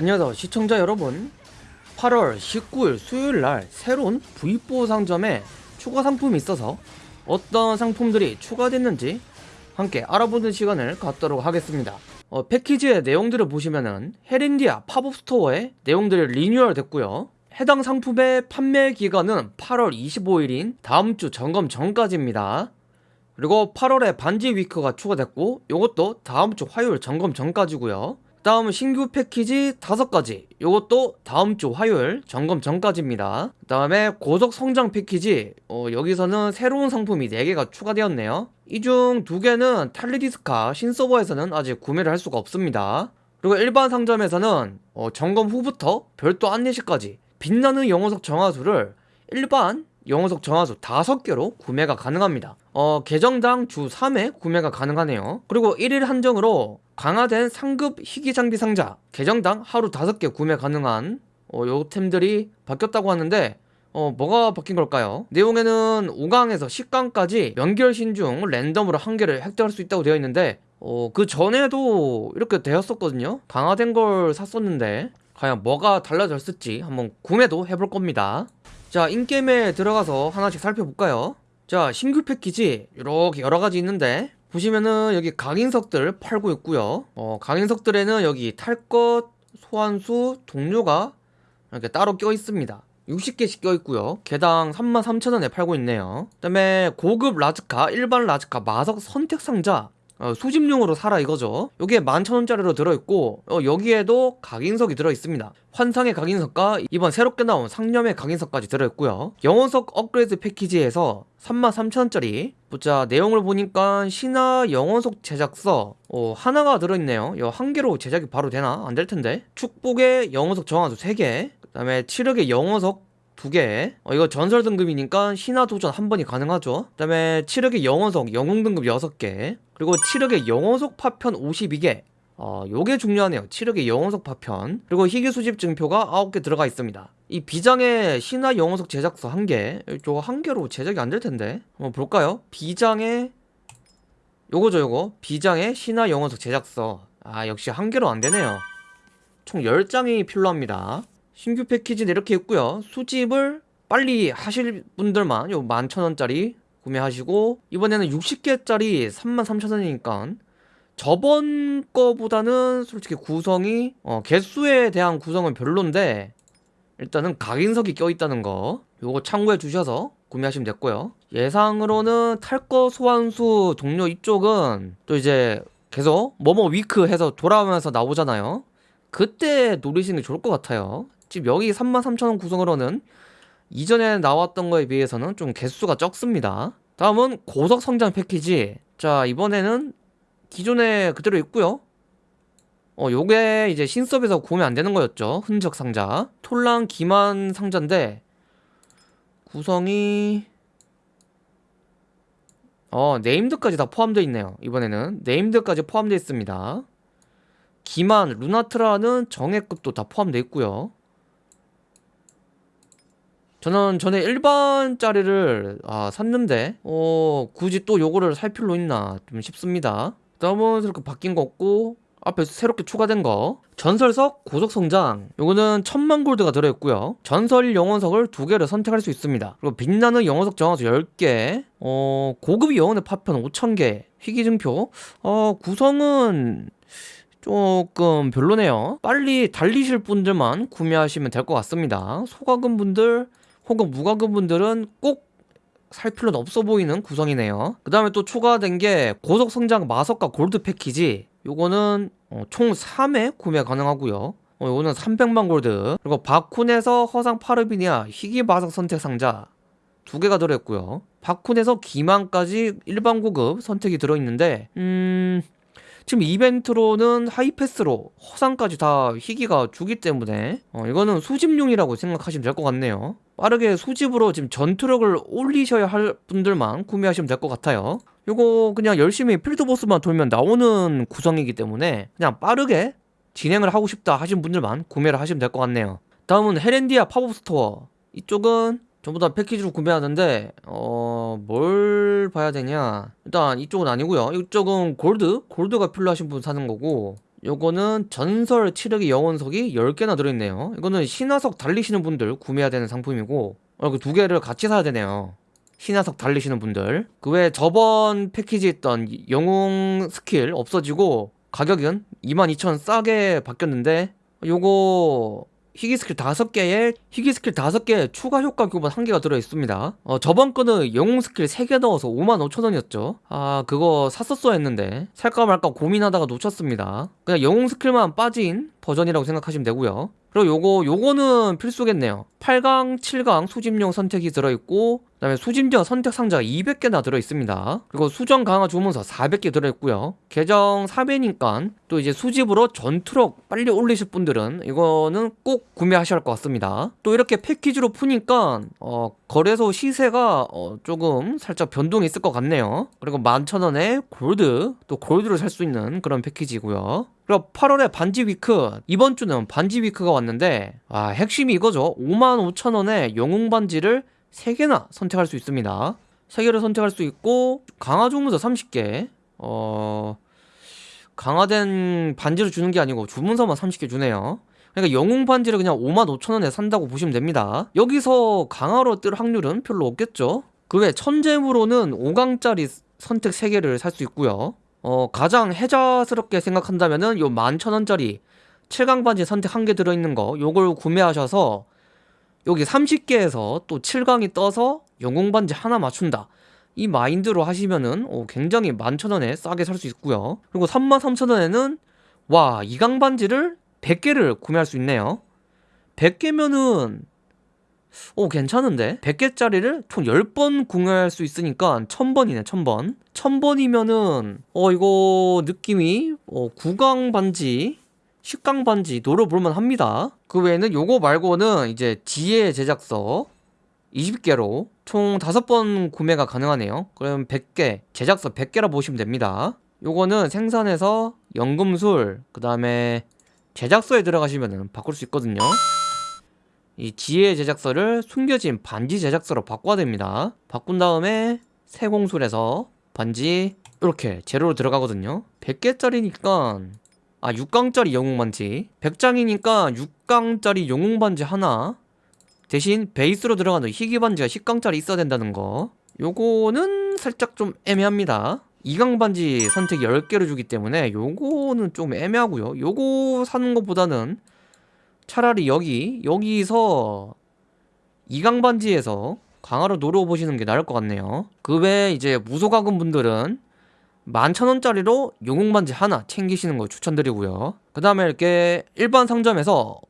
안녕하세요 시청자 여러분. 8월 19일 수요일날 새로운 V4 상점에 추가 상품이 있어서 어떤 상품들이 추가됐는지 함께 알아보는 시간을 갖도록 하겠습니다. 어, 패키지의 내용들을 보시면은 헤렌디아 팝업 스토어의 내용들이 리뉴얼 됐고요. 해당 상품의 판매 기간은 8월 25일인 다음주 점검 전까지입니다. 그리고 8월에 반지 week가 추가됐고 이것도 다음주 화요일 점검 전까지고요 다음 신규 패키지 5가지. 이것도 다음주 화요일 점검 전까지입니다. 그 다음에 고속 성장 패키지. 어, 여기서는 새로운 상품이 4개가 추가되었네요. 이 중 2개는 탈리디스카 신서버에서는 아직 구매를 할 수가 없습니다. 그리고 일반 상점에서는 어, 점검 후부터 별도 안내시까지 빛나는 영어석 정화수를 일반 영어석 정화수 5개로 구매가 가능합니다. 어, 계정당 주 3회 구매가 가능하네요. 그리고 1일 한정으로 강화된 상급 희귀장비 상자 계정당 하루 5개 구매 가능한 어, 요 템들이 바뀌었다고 하는데 어, 뭐가 바뀐 걸까요? 내용에는 5강에서 10강까지 연결신 중 랜덤으로 한 개를 획득할 수 있다고 되어 있는데 어, 그 전에도 이렇게 되었었거든요. 강화된 걸 샀었는데 과연 뭐가 달라졌을지 한번 구매도 해볼 겁니다 자 인게임에 들어가서 하나씩 살펴볼까요? 자 신규 패키지 이렇게 여러가지 있는데 보시면은 여기 강인석들 팔고 있고요. 어, 강인석들에는 여기 탈 것, 소환수, 동료가 이렇게 따로 껴 있습니다. 60개씩 껴 있고요. 개당 33,000원에 팔고 있네요. 그 다음에 고급 라즈카, 일반 라즈카, 마석 선택 상자 어, 수집용으로 사라 이거죠. 요게 11,000원짜리로 들어있고 어, 여기에도 각인석이 들어있습니다. 환상의 각인석과 이번 새롭게 나온 상념의 각인석까지 들어있고요. 영혼석 업그레이드 패키지에서 33,000원짜리. 보자 내용을 보니까 신화 영혼석 제작서 어, 하나가 들어있네요. 이거 한 개로 제작이 바로 되나? 안 될 텐데. 축복의 영혼석 정화수 3개. 그 다음에 치력의 영혼석 두 개. 어, 이거 전설 등급이니까 신화 도전 한 번이 가능하죠. 그 다음에 치력의 영혼석 영웅 등급 6개. 그리고 치력의 영혼석 파편 52개. 어, 요게 중요하네요. 치력의 영혼석 파편. 그리고 희귀 수집 증표가 9개 들어가 있습니다. 이 비장의 신화 영혼석 제작서 한 개. 저거 한 개로 제작이 안 될 텐데. 한번 볼까요? 비장의 요거죠, 요거. 비장의 신화 영혼석 제작서. 아, 역시 한 개로 안 되네요. 총 10장이 필요합니다. 신규 패키지는 이렇게 있고요. 수집을 빨리 하실 분들만 요 11,000원짜리 구매하시고 이번에는 60개짜리 33,000원이니까 저번 거보다는 솔직히 구성이 어, 개수에 대한 구성은 별론데 일단은 각인석이 껴있다는 거 요거 참고해 주셔서 구매하시면 됐고요. 예상으로는 탈거 소환수 동료 이쪽은 또 이제 계속 뭐뭐 위크 해서 돌아오면서 나오잖아요. 그때 노리시는 게 좋을 것 같아요 지금 여기 33,000원 구성으로는 이전에 나왔던 거에 비해서는 좀 개수가 적습니다. 다음은 고속 성장 패키지. 자 이번에는 기존에 그대로 있고요. 어 요게 이제 신섭에서 구매 안 되는 거였죠. 흔적 상자. 톨랑 기만 상자인데 구성이 어 named까지 다 포함되어 있네요. 이번에는 named까지 포함되어 있습니다. 기만 루나트라는 정예급도 다 포함되어 있고요 저는 전에 일반짜리를 아, 샀는데 어, 굳이 또 요거를 살 필요 있나 좀 싶습니다. 다음은 이렇게 바뀐 거 없고 앞에 새롭게 추가된 거. 전설석 고속성장. 요거는 천만 골드가 들어있고요. 전설 영혼석을 두 개를 선택할 수 있습니다. 그리고 빛나는 영혼석 정화수 10개. 어, 고급 영혼의 파편 5,000개. 희귀증표. 어, 구성은 조금 별로네요. 빨리 달리실 분들만 구매하시면 될 것 같습니다. 소가금 분들 혹은 무과금 분들은 꼭 살 필요는 없어 보이는 구성이네요. 그 다음에 또 추가된 게 고속 성장 마석과 골드 패키지. 요거는 어, 총 3회 구매 가능하고요. 어, 요거는 300만 골드. 그리고 바쿤에서 허상 파르비니아 희귀 마석 선택 상자 두 개가 들어있고요. 바쿤에서 기만까지 일반 고급 선택이 들어있는데 음... 지금 이벤트로는 하이패스로 허상까지 다 희귀가 주기 때문에 어, 이거는 수집용이라고 생각하시면 될 것 같네요 빠르게 수집으로 지금 전투력을 올리셔야 할 분들만 구매하시면 될 것 같아요. 이거 그냥 열심히 field boss만 돌면 나오는 구성이기 때문에 그냥 빠르게 진행을 하고 싶다 하신 분들만 구매를 하시면 될 것 같네요. 다음은 헤렌디아 팝업 스토어. 이쪽은 전부 다 패키지로 구매하는데 어... 뭘 봐야 되냐. 일단 이쪽은 아니고요. 이쪽은 골드? 골드가 필요하신 분 사는 거고 요거는 전설 치력의 영혼석이 10개나 들어있네요. 이거는 신화석 달리시는 분들 구매해야 되는 상품이고 어, 그두 개를 같이 사야 되네요. 신화석 달리시는 분들. 그 외에 저번 패키지에 있던 영웅 스킬 없어지고 가격은 22,000원 싸게 바뀌었는데 요거 희귀 스킬 5개에 희귀 스킬 5개 추가 효과 교본 1개가 들어있습니다. 어, 저번 거는 영웅 스킬 3개 넣어서 55,000원이었죠. 아 그거 샀었어야 했는데 살까 말까 고민하다가 놓쳤습니다. 그냥 영웅 스킬만 빠진 버전이라고 생각하시면 되고요 그리고 요거 요거는 필수겠네요. 8강 7강 수집용 선택이 들어있고 그 다음에 수집용 선택 상자가 200개나 들어있습니다. 그리고 수정 강화 주문서 400개 들어있고요. 계정 3회니까 또 이제 수집으로 전투력 빨리 올리실 분들은 이거는 꼭 구매하셔야 할 것 같습니다. 또 이렇게 패키지로 푸니까 어, 거래소 시세가 어, 조금 살짝 변동이 있을 것 같네요. 그리고 11,000원에 골드 또 골드를 살수 있는 그런 패키지고요 그리고 8월에 반지 위크 이번 주는 반지 위크가 왔는데 아 핵심이 이거죠. 55,000원에 영웅 반지를 3개나 선택할 수 있습니다. 3개를 선택할 수 있고 강화 주문서 30개. 어... 강화된 반지를 주는 게 아니고 주문서만 30개 주네요. 그러니까 영웅 반지를 그냥 55,000원에 산다고 보시면 됩니다. 여기서 강화로 뜰 확률은 별로 없겠죠? 그 외 천재무로는 5강짜리 선택 3개를 살 수 있고요 어, 가장 혜자스럽게 생각한다면은 요 11,000원짜리 7강 반지 선택 한 개 들어있는 거 요걸 구매하셔서 여기 30개에서 또 7강이 떠서 영웅 반지 하나 맞춘다. 이 마인드로 하시면은 어, 굉장히 11,000원에 싸게 살 수 있고요. 그리고 33,000원에는 와 2강 반지를 100개를 구매할 수 있네요. 100개면은 오 괜찮은데? 100개짜리를 총 10번 구매할 수 있으니까 1000번이네 1000번. 1000번이면은 어 이거 느낌이 어 9강 반지 10강 반지 노려볼만 합니다. 그 외에는 요거 말고는 이제 지혜 제작서 20개로 총 5번 구매가 가능하네요. 그럼 100개 제작서 100개라 보시면 됩니다. 요거는 생산해서 연금술 그 다음에 제작서에 들어가시면 바꿀 수 있거든요 이 지혜 제작서를 숨겨진 반지 제작서로 바꿔야 됩니다. 바꾼 다음에 세공술에서 반지 이렇게 재료로 들어가거든요. 100개짜리니까 아 6강짜리 영웅반지. 100장이니까 6강짜리 영웅반지 하나. 대신 베이스로 들어가는 희귀반지가 10강짜리 있어야 된다는 거. 요거는 살짝 좀 애매합니다. 2강 반지 선택 10개를 주기 때문에 요거는 좀 애매하고요. 요거 사는 것보다는 차라리 여기 여기서 2강 반지에서 강화로 노려보시는 게 나을 것 같네요. 그 외에 이제 무소가금 분들은 11,000원짜리로 영웅 반지 하나 챙기시는 거 추천드리고요. 그 다음에 이렇게 일반 상점에서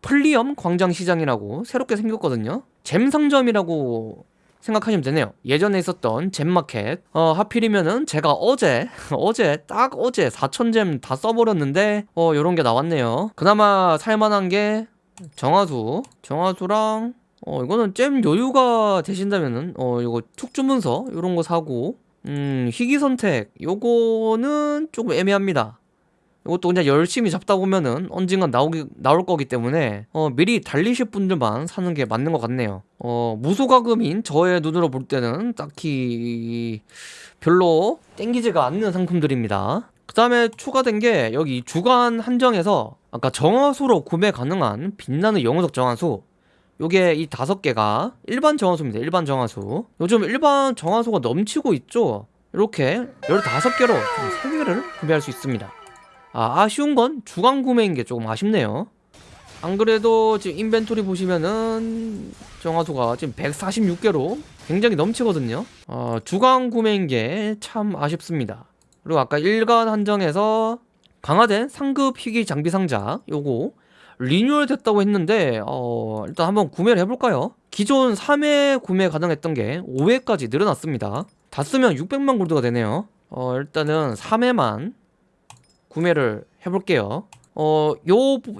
플리엄 광장시장이라고 새롭게 생겼거든요. 잼 상점이라고 생각하시면 되네요. 예전에 있었던 잼마켓. 어 하필이면은 제가 어제 어제 딱 어제 4,000잼 다 써버렸는데 어 요런 게 나왔네요. 그나마 살만한 게 정화수. 정화수랑 어 이거는 잼 여유가 되신다면은 어 이거 툭주문서 요런 거 사고 음 희귀 선택. 요거는 조금 애매합니다 이것도 그냥 열심히 잡다 보면은 언젠간 나오기, 나올 거기 때문에 어, 미리 달리실 분들만 사는 게 맞는 것 같네요. 어, 무소가금인 저의 눈으로 볼 때는 딱히 별로 땡기지가 않는 상품들입니다. 그 다음에 추가된 게 여기 주간 한정에서 아까 정화수로 구매 가능한 빛나는 영웅석 정화수. 요게 이 다섯 개가 일반 정화수입니다. 일반 정화수. 요즘 일반 정화수가 넘치고 있죠? 이렇게 15개로 3개를 구매할 수 있습니다 아, 아쉬운 건 주간 구매인 게 조금 아쉽네요. 안 그래도 지금 인벤토리 보시면은 정화수가 지금 146개로 굉장히 넘치거든요. 어, 주간 구매인 게 참 아쉽습니다. 그리고 아까 일간 한정에서 강화된 상급 희귀 장비 상자 요거 리뉴얼 됐다고 했는데 어, 일단 한번 구매를 해볼까요? 기존 3회 구매 가능했던 게 5회까지 늘어났습니다. 다 쓰면 600만 골드가 되네요. 어, 일단은 3회만 구매를 해볼게요. 어, 요,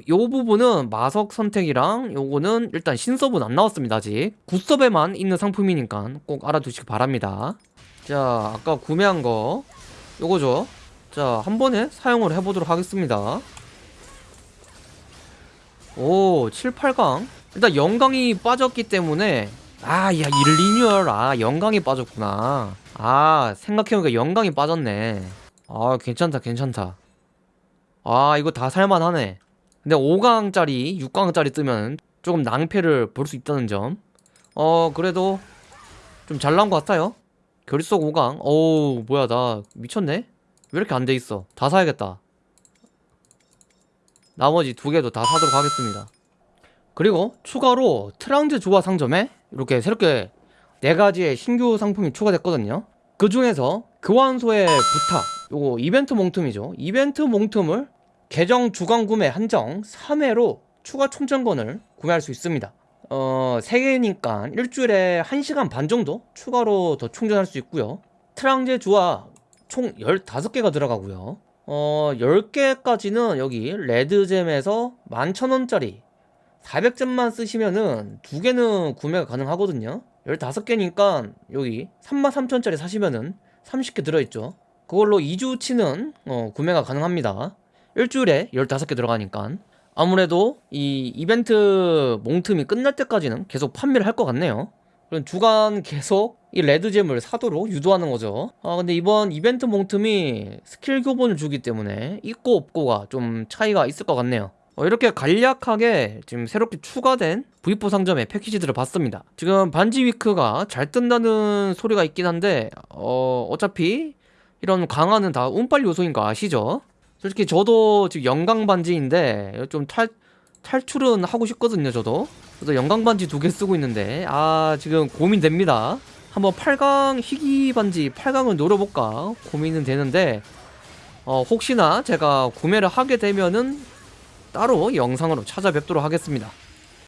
요 부분은 마석 선택이랑 요거는 일단 신섭은 안 나왔습니다 아직. 굿섭에만 있는 상품이니까 꼭 알아두시기 바랍니다. 자 아까 구매한 거 요거죠. 자 한 번에 사용을 해보도록 하겠습니다. 오 7, 8강. 일단 영강이 빠졌기 때문에 아야 일리뉴얼 아 영강이 빠졌구나. 아 생각해보니까 영강이 빠졌네. 아 괜찮다 괜찮다 아 이거 다 살만하네. 근데 5강짜리 6강짜리 뜨면 조금 낭패를 볼 수 있다는 점어 그래도 좀 잘 나온 것 같아요. 결속 5강. 어우 뭐야 나 미쳤네? 왜 이렇게 안 돼 있어? 다 사야겠다. 나머지 두 개도 다 사도록 하겠습니다. 그리고 추가로 트랑즈 조화 상점에 이렇게 새롭게 네 가지의 신규 상품이 추가됐거든요. 그 중에서 교환소의 부탁 요거 이벤트 몽틈이죠. 이벤트 몽틈을 계정 주간 구매 한정 3회로 추가 충전권을 구매할 수 있습니다. 어 3개니까 일주일에 1시간 반 정도 추가로 더 충전할 수 있고요. 트랑제 주화 총 15개가 들어가고요. 어 10개까지는 여기 레드잼에서 11,000원짜리 400점만 쓰시면은 두 개는 구매가 가능하거든요. 15개니까 여기 33,000원짜리 사시면은 30개 들어있죠. 그걸로 2주치는 어, 구매가 가능합니다 일주일에 15개 들어가니까 아무래도 이 이벤트 몽틈이 끝날 때까지는 계속 판매를 할 것 같네요. 그럼 주간 계속 이 레드잼을 사도록 유도하는 거죠. 아 근데 이번 이벤트 몽틈이 스킬 교본을 주기 때문에 있고 없고가 좀 차이가 있을 것 같네요. 어, 이렇게 간략하게 지금 새롭게 추가된 V4 상점의 패키지들을 봤습니다. 지금 반지 위크가 잘 뜬다는 소리가 있긴 한데 어, 어차피 이런 강화는 다 운빨 요소인 거 아시죠? 솔직히 저도 지금 영광 반지인데 좀 탈, 탈출은 하고 싶거든요 저도. 그래서 영광 반지 두 개 쓰고 있는데 아 지금 고민됩니다. 한번 8강 희귀 반지 8강을 노려볼까 고민은 되는데 어, 혹시나 제가 구매를 하게 되면은 따로 영상으로 찾아뵙도록 하겠습니다